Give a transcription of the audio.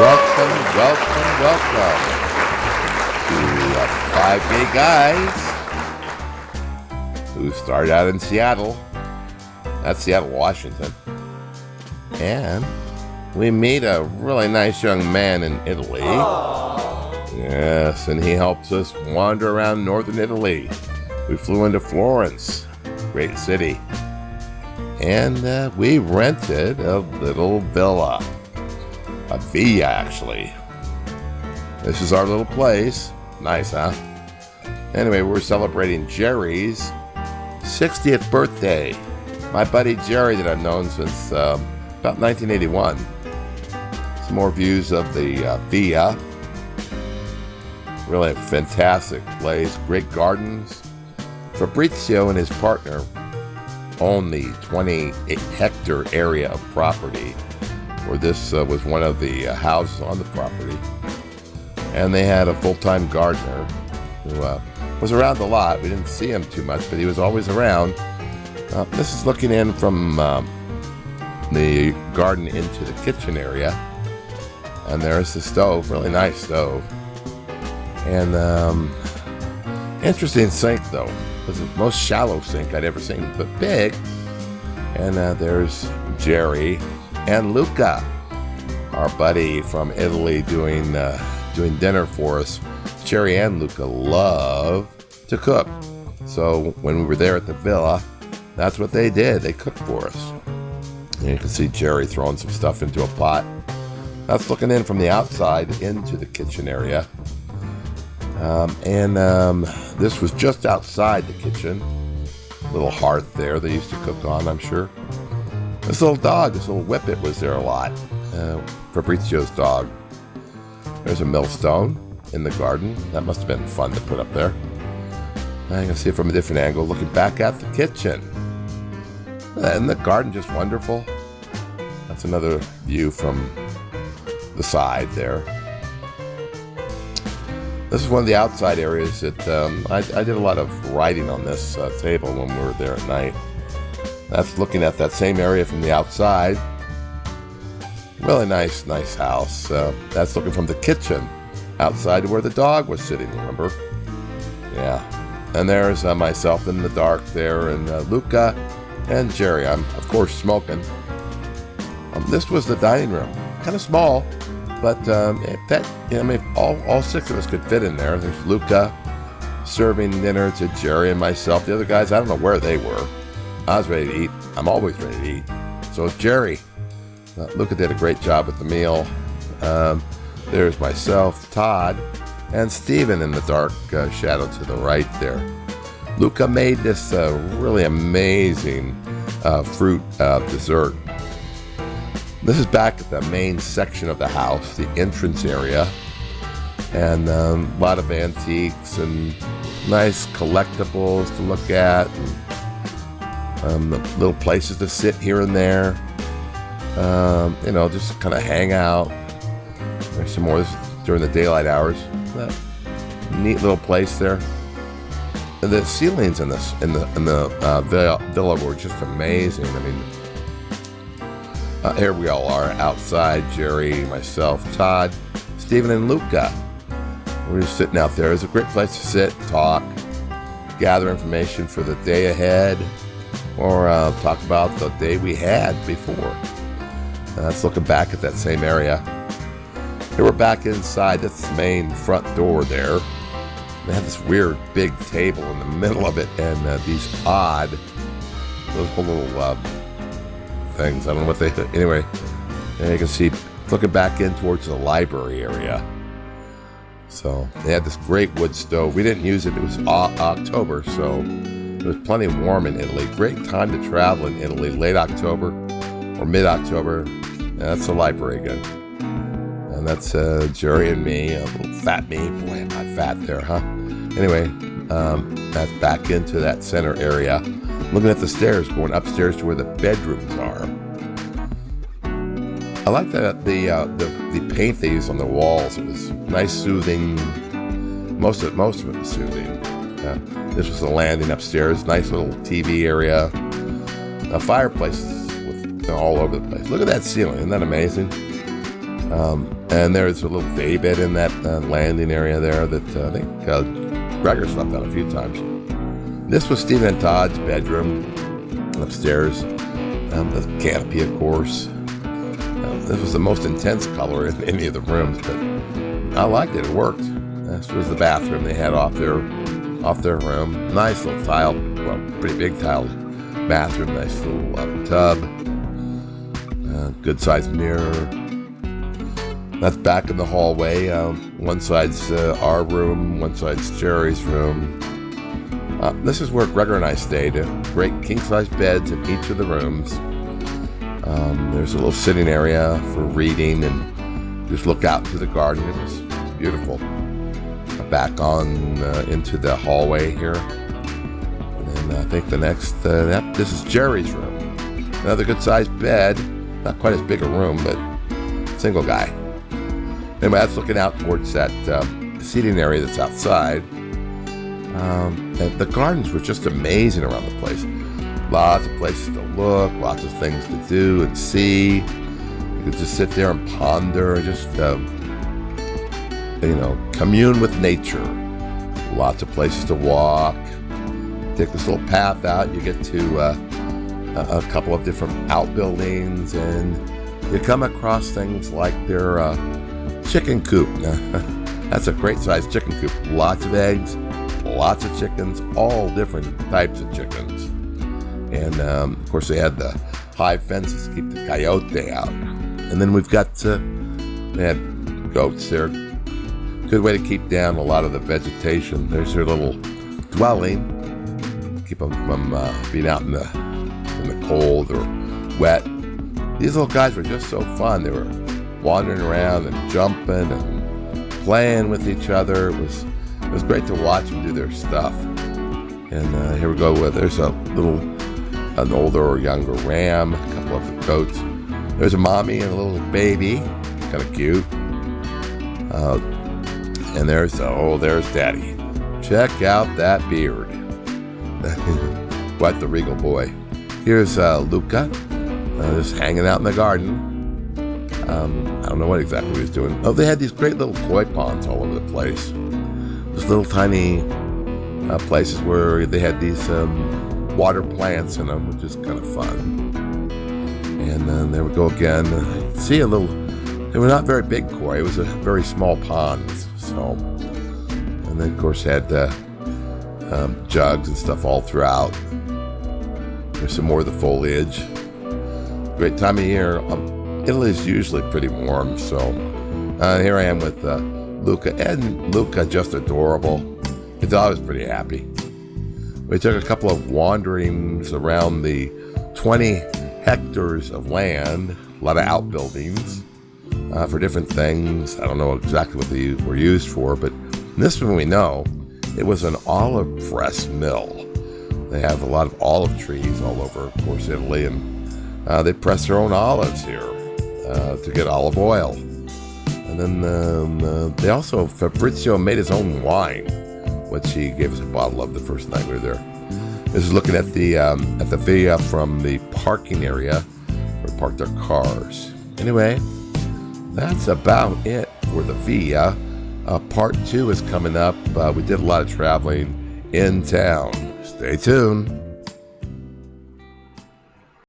Welcome, welcome, welcome to uh, Five Gay Guys who started out in Seattle. That's Seattle, Washington. And we meet a really nice young man in Italy. Yes, and he helps us wander around northern Italy. We flew into Florence, great city. And uh, we rented a little villa. A villa, actually. This is our little place. Nice, huh? Anyway, we're celebrating Jerry's 60th birthday. My buddy Jerry, that I've known since um, about 1981. Some more views of the uh, villa. Really a fantastic place. Great gardens. Fabrizio and his partner own the 20 hectare area of property where this uh, was one of the uh, houses on the property. And they had a full time gardener who uh, was around a lot. We didn't see him too much, but he was always around. Uh, this is looking in from um, the garden into the kitchen area. And there's the stove, really nice stove. And um, interesting sink, though. It was the most shallow sink I'd ever seen, but big. And uh, there's Jerry and Luca, our buddy from Italy, doing uh, doing dinner for us. Jerry and Luca love to cook, so when we were there at the villa, that's what they did. They cooked for us. And you can see Jerry throwing some stuff into a pot. That's looking in from the outside into the kitchen area. Um, and um, this was just outside the kitchen. Little hearth there they used to cook on, I'm sure. This little dog, this little whippet was there a lot. Uh, Fabrizio's dog. There's a millstone in the garden. That must have been fun to put up there. I can see it from a different angle, looking back at the kitchen. And the garden just wonderful. That's another view from the side there. This is one of the outside areas that um, I, I, did a lot of writing on this uh, table when we were there at night. That's looking at that same area from the outside. Really nice, nice house. Uh, that's looking from the kitchen outside to where the dog was sitting, remember? Yeah. And there's uh, myself in the dark there, and uh, Luca and Jerry. I'm, of course, smoking. Um, this was the dining room. Kind of small, but um, that, you know, I mean, all, all six of us could fit in there. There's Luca serving dinner to Jerry and myself. The other guys, I don't know where they were. I was ready to eat. I'm always ready to eat. So is Jerry. Uh, Luca did a great job with the meal. Um, there's myself, Todd, and Steven in the dark uh, shadow to the right there. Luca made this uh, really amazing uh, fruit uh, dessert. This is back at the main section of the house, the entrance area, and um, a lot of antiques and nice collectibles to look at. And, um, little places to sit here and there. Um, you know, just kind of hang out. There's some more during the daylight hours. That neat little place there. And the ceilings in this in the in the uh, villa were just amazing. I mean, uh, here we all are outside. Jerry, myself, Todd, Stephen, and Luca. We're just sitting out there. It's a great place to sit, talk, gather information for the day ahead or uh, talk about the day we had before. Uh, that's looking back at that same area. Here we're back inside this main front door there. They have this weird big table in the middle of it and uh, these odd those little uh, things. I don't know what they. Anyway, and you can see looking back in towards the library area. So they had this great wood stove. We didn't use it. It was October, so it was plenty warm in Italy. Great time to travel in Italy, late October or mid October. That's the library again. And that's uh, Jerry and me, little fat me. Boy, am I fat there, huh? Anyway, um, that's back into that center area. Looking at the stairs, going upstairs to where the bedrooms are. I like the the, uh, the the paint they used on the walls. It was nice, soothing. Most of most of it was soothing. Uh, this was the landing upstairs. Nice little TV area. A fireplace with you know, all over the place. Look at that ceiling. Isn't that amazing? Um, and there's a little day bed in that uh, landing area there that uh, I think uh, Gregor slept on a few times. This was Stephen Todd's bedroom upstairs. Um, the canopy, of course. Uh, this was the most intense color in any of the rooms, but I liked it. It worked. This was the bathroom they had off their off their room. Nice little tile, well, pretty big tile bathroom. Nice little uh, tub. Uh, good sized mirror. That's back in the hallway. Um, one side's uh, our room, one side's Jerry's room. Uh, this is where Gregor and I stayed. Great king size beds in each of the rooms. Um, there's a little sitting area for reading and just look out into the garden. It was beautiful. Back on uh, into the hallway here. And I think the next, uh, this is Jerry's room. Another good sized bed. Not quite as big a room, but single guy. Anyway, that's looking out towards that um, seating area that's outside. Um, the gardens were just amazing around the place. Lots of places to look, lots of things to do and see. You could just sit there and ponder, just um, you know, commune with nature. Lots of places to walk. Take this little path out, you get to uh, a, couple of different outbuildings, and you come across things like their uh, chicken coop. That's a great sized chicken coop. Lots of eggs, lots of chickens, all different types of chickens. And um, of course, they had the high fences to keep the coyote out. And then we've got, uh, they had goats there. Good way to keep down a lot of the vegetation. There's their little dwelling, keep them from uh, being out in the in the cold or wet. These little guys were just so fun. They were wandering around and jumping and playing with each other. It was it was great to watch them do their stuff. And uh, here we go. With there's a little an older or younger ram, a couple of the goats. There's a mommy and a little baby, kind of cute. Uh, and there's, oh, there's daddy. Check out that beard. what the regal boy. Here's uh, Luca, uh, just hanging out in the garden. Um, I don't know what exactly he was doing. Oh, they had these great little koi ponds all over the place. These little tiny uh, places where they had these um, water plants in them, which is kind of fun. And then there we go again. See a little, they were not very big koi, it was a very small pond. So, and then of course had the um, jugs and stuff all throughout. There's some more of the foliage. Great time of year. Um, Italy is usually pretty warm, so uh, here I am with uh, Luca. And Luca, just adorable. His dog was pretty happy. We took a couple of wanderings around the 20 hectares of land, a lot of outbuildings uh, for different things. I don't know exactly what they were used for, but this one we know it was an olive press mill. They have a lot of olive trees all over, of course, Italy, and uh, they press their own olives here uh, to get olive oil. And then um, uh, they also, Fabrizio made his own wine what he gave us a bottle of the first night we were there. This is looking at the um, at the villa from the parking area where we parked our cars. Anyway, that's about it for the villa. Uh, part two is coming up. Uh, we did a lot of traveling in town. Stay tuned.